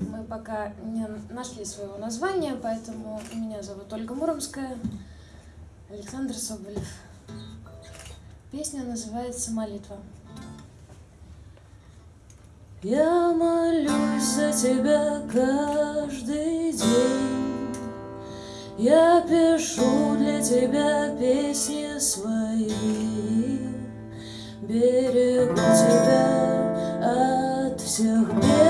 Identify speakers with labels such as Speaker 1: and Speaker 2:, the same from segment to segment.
Speaker 1: Мы пока не нашли своего названия, поэтому меня зовут Ольга Муромская, Александр Соболев. Песня называется «Молитва».
Speaker 2: Я молюсь за тебя каждый день, Я пишу для тебя песни свои, Берегу тебя от всех бед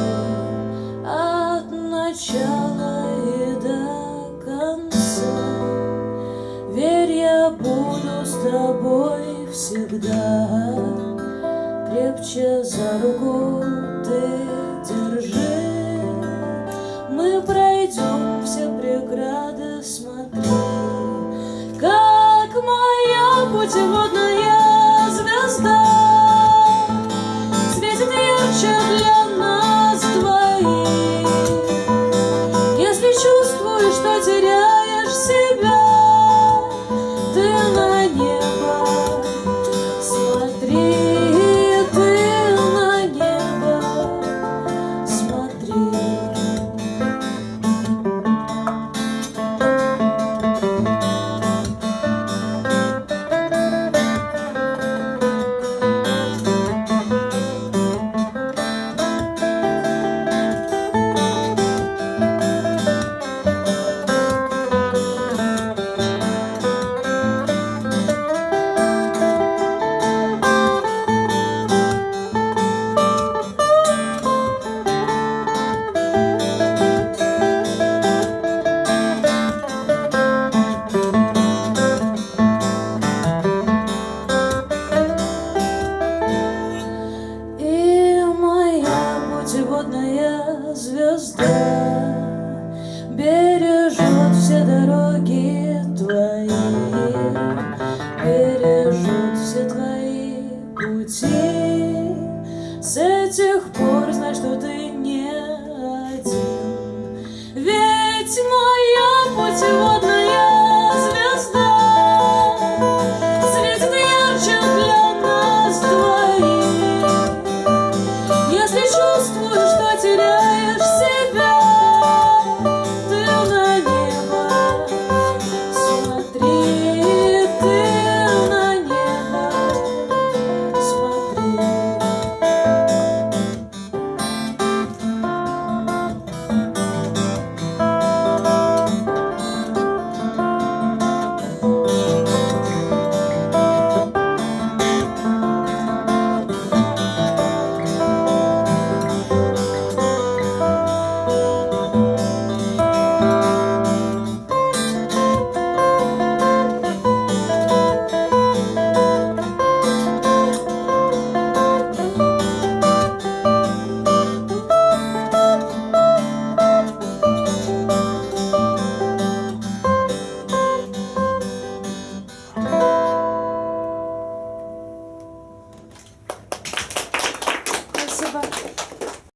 Speaker 2: тобой всегда. Крепче за руку ты держи. Мы пройдем все преграды, смотри. Как моя путеводная звезда Светит ярче для путеводная звезда Бережет все дороги